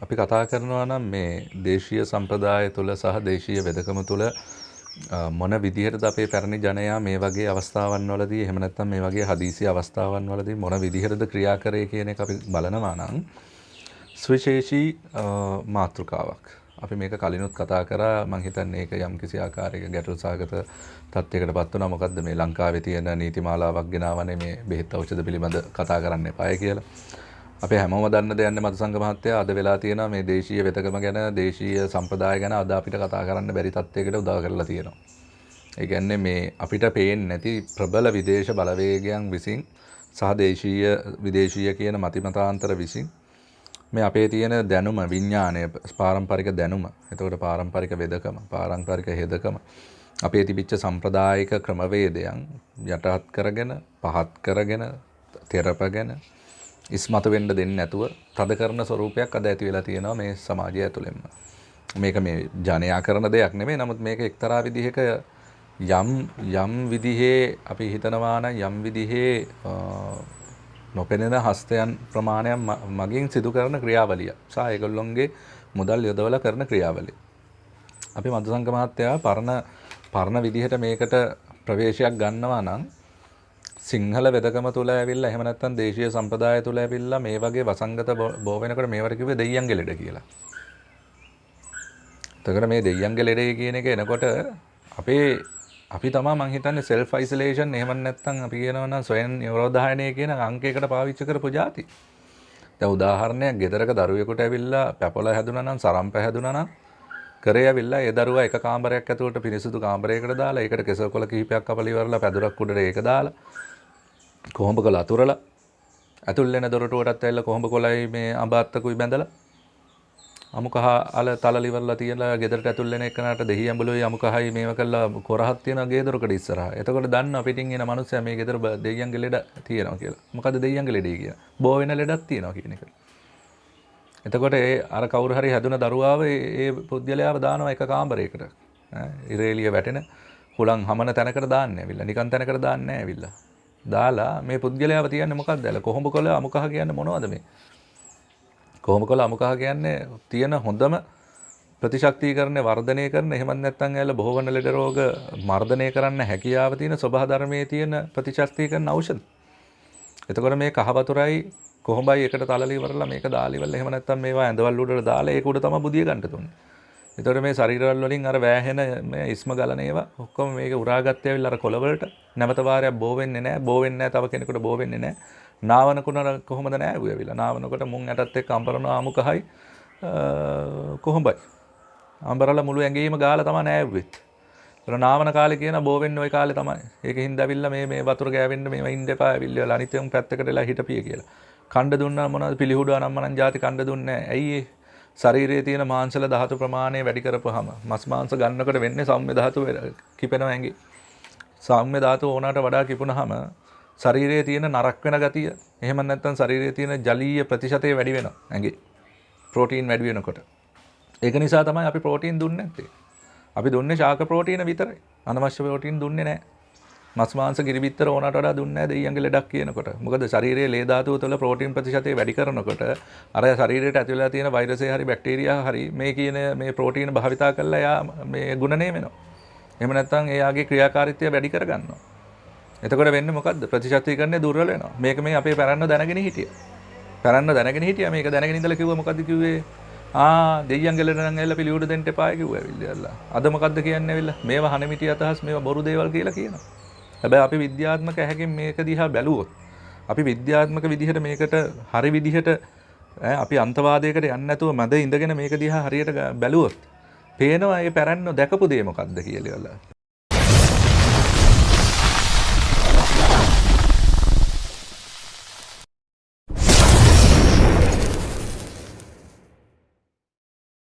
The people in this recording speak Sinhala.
අපි කතා කරනවා නම් මේ දේශීය සම්ප්‍රදාය තුළ සහ දේශීය වෙදකම තුළ මොන විදිහටද අපේ පැරණි ජනයා මේ වගේ අවස්ථාවන් වලදී එහෙම නැත්නම් මේ වගේ හදිසි අවස්ථාවන් වලදී මොන විදිහටද ක්‍රියා කරේ කියන එක අපි බලනවා නම් සුවිශේෂී මාතෘකාවක්. අපි මේක කලිනුත් කතා කරා මං හිතන්නේ ඒක යම් කිසි ආකාරයක ගැටලු සහගත තත්යකට පත් වුණා මොකද්ද මේ ලංකාවේ තියෙන නීතිමාලාවක් ගෙනාවනේ මේ බෙහෙත් ඖෂධ පිළිබඳ කතා කරන්න එපාය කියලා. අපේ හැමෝම දන්න දෙයක් නේ මధుසංග මහත්තයා අද වෙලා තියෙනවා මේ දේශීය වෙතකම ගැන දේශීය සම්ප්‍රදාය ගැන අද අපිට කතා කරන්න බැරි තත්යකට උදා කරලා තියෙනවා. ඒ කියන්නේ මේ අපිට පේන්නේ නැති ප්‍රබල විදේශ බලවේගයන් විසින් සහ දේශීය විදේශීය කියන මතිමතාන්තර විසින් මේ අපේ තියෙන දැනුම විඥාණය පාරම්පරික දැනුම එතකොට පාරම්පරික වෙදකම පාරම්පරික හෙදකම අපේ තිබිච්ච සම්ප්‍රදායික ක්‍රමවේදයන් යටහත් කරගෙන පහත් කරගෙන තෙරපගෙන ඉස්මතු වෙන්න දෙන්නේ නැතුව තද කරන ස්වරූපයක් අද ඇති වෙලා තියෙනවා මේ සමාජය ඇතුළෙන්ම. මේක මේ ජනයා කරන දෙයක් නෙමෙයි. නමුත් මේක එක්තරා විදිහක යම් යම් විදිහේ අපි හිතනවා නම් යම් විදිහේ නොපෙනෙන හස්තයන් ප්‍රමාණයක් මගින් සිදු කරන ක්‍රියාවලිය. සහ ඒගොල්ලොන්ගේ මුදල් යොදවලා කරන ක්‍රියාවලිය. අපි මధుසංග මහත්තයා පරණ පරණ විදිහට මේකට ප්‍රවේශයක් ගන්නවා නම් සිංහල වෙදකම තුළ ඇවිල්ලා එහෙම නැත්නම් දේශීය සම්ප්‍රදාය තුළ ඇවිල්ලා මේ වගේ වසංගත බෝ වෙනකොට මේවට කිව්වේ දෙයියන්ගේ ලෙඩ කියලා. එතකොට මේ දෙයියන්ගේ ලෙඩේ කියන එක එනකොට අපේ අපි තමයි මං හිතන්නේ self isolation එහෙම නැත්නම් අපි කියනවා නම් ස්වයං නිරෝධායනය කියන අංකයකට පාවිච්චි කරපු જાති. දැන් උදාහරණයක් ගෙදරක දරුවෙකුට ඇවිල්ලා පැපොල හැදුනා නම් සරම්ප හැදුනා නම් කරේ ඇවිල්ලා ඒ දරුවා එක කාමරයක් ඇතුළට පිරිසිදු කාමරයකට දාලා ඒකට කෙසල් කොළ කිහිපයක් කපලා ඉවරලා පැදුරක් උඩට ඒක දාලා කොහොඹ කොළ අතුරලා ඇතුල් වෙන දොරටුවටත් ඇවිල්ලා කොහොඹ කොළයි මේ අඹ අත්තකුයි බැඳලා අමු කහ අල තලල ඉවරලා තියලා ගෙදරට ඇතුල් වෙන එකනට දෙහි ඇඹලුයි අමු කහයි මේව කළා කොරහක් තියෙන ගේ දොරකඩ ඉස්සරහා. එතකොට දන්නවා පිටින් එන මිනිස්සයා මේ ගෙදර දෙයියන්ගේ ලෙඩ තියෙනවා කියලා. මොකද දෙයියන්ගේ ලෙඩේ කියලා. බෝ වෙන ලෙඩක් තියෙනවා කියන එක. එතකොට ඒ අර කවුරු හරි හැදුන දරුවාව ඒ පුද්ගලයාව දානවා එක කාමරයකට. ඉරේලිය වැටෙන හුලං හමන තැනකට දාන්නේ ඇවිල්ලා. නිකන් තැනකට දාන්නේ නැහැ ඇවිල්ලා. දාලා මේ පුද්ගලයාව තියන්නේ මොකක්ද ඇල කොහොඹ කොළ අමුකහ කියන්නේ මොනවද මේ කොහොඹ කොළ අමුකහ කියන්නේ තියෙන හොඳම ප්‍රතිශක්තිකරණය වර්ධනය කරන එහෙමත් නැත්නම් ඇල බොහෝ වන ලෙඩ රෝග මර්ධනය කරන්න හැකියාව තියෙන ස්වභාව ධර්මයේ තියෙන ප්‍රතිශක්තිකරණ ඖෂධ. එතකොට මේ කහ වතුරයි කොහොඹයි එකට තලලි ඉවරලා මේක දාලා ඉවරලා එහෙම නැත්නම් මේවා ඇඳවල් උඩට දාලා ඒක උඩ තමයි බුදිය ගන්න තුන්නේ. එතකොට මේ ශරීරවල වලින් අර වෑහෙන මේ ඉස්ම ගලන ඒවා ඔක්කොම මේක උරාගත්තේ ඇවිල්ලා අර කොළවලට නැවත වාරයක් බෝ වෙන්නේ නැහැ. බෝ වෙන්නේ නැහැ තව කෙනෙකුට බෝ වෙන්නේ නැහැ. නාවනකුණ කොහොමද නෑවුවේ ඇවිල්ලා. නාවනකොට මුං ඇටත් එක්ක අඹරනවා අමුකහයි කොහොඹයි. අඹරලා මුළු ඇඟේම ගාලා තමයි නෑවුවෙත් ඒතර නාවන කාලේ කියන බෝ වෙන්නේ ওই කාලේ තමයි. ඒකෙන් ඇවිල්ලා මේ මේ වතුර ගෑවෙන්න මේව ඉන්න එපා ඇවිල්ලා. අනිත් උන් පැත්තකට වෙලා හිටපිය කියලා. කණ්ඩ දුන්නා මොනවද පිළිහුඩුවා නම් මනන් ಜಾති කණ්ඩ දුන්නේ නැහැ ඇයි ඒ ශරීරයේ තියෙන මාංශල ධාතු ප්‍රමාණය වැඩි කරපුවාම මස් මාංශ ගන්නකොට වෙන්නේ සෞම්‍ය ධාතු කිපෙනවා ඇඟේ. සෞම්‍ය ධාතු ඕනකට වඩා කිපුණාම ශරීරයේ තියෙන නරක් වෙන ගතිය එහෙම නැත්නම් ශරීරයේ තියෙන ජලීය ප්‍රතිශතය වැඩි වෙනවා ඇඟේ. ප්‍රෝටීන් වැඩි වෙනකොට. ඒක නිසා තමයි අපි ප්‍රෝටීන් දුන්නේ නැත්තේ. අපි දුන්නේ ශාක ප්‍රෝටීන විතරයි. අනවශ්‍ය ප්‍රෝටීන් දුන්නේ නැහැ. මස් මාංශ කිරිබිත්තර ඕනට වඩා දුන්නේ නැහැ දෙයියන්ගේ ලෙඩක් කියනකොට. මොකද ශරීරයේ ලේ ධාතුව තුළ ප්‍රෝටීන් ප්‍රතිශතය වැඩි කරනකොට අර ශරීරයට ඇතුළේ තියෙන වෛරසය හරි බැක්ටීරියා හරි මේ කියන මේ ප්‍රෝටීන භාවිතා කරලා එයා මේ ගුණණය වෙනවා. එහෙම නැත්නම් එයාගේ ක්‍රියාකාරීත්වය වැඩි කරගන්නවා. එතකොට වෙන්නේ මොකද්ද? ප්‍රතිශතීකරණය දුර්වල වෙනවා. මේක මේ අපේ පැරන්න දැනගෙන හිටියා. පැරන්න දැනගෙන හිටියා මේක දැනගෙන ඉඳලා කිව්වා මොකද්ද කිව්වේ? ආ දෙයියන්ගේ ලෙඩ නම් ඇවිල්ලා පිළිউඩ දෙන්න එපා කිව්වා ඇවිල්ලා. අද මොකද්ද කියන්නේ ඇවිල්ලා? මේවා හනෙමිටි අතහස් මේවා බොරු දේවල් කියලා කියනවා. හැබැයි අපි විද්‍යාත්මක ඇහැකින් මේක දිහා බැලුවොත් අපි විද්‍යාත්මක විදිහට මේකට හරි විදිහට අපි අන්තවාදයකට යන්නේ නැතුව මැද ඉඳගෙන මේක දිහා හරියට බැලුවොත් පේනවා මේ පැරණි දැකපු දේ මොකක්ද කියලා.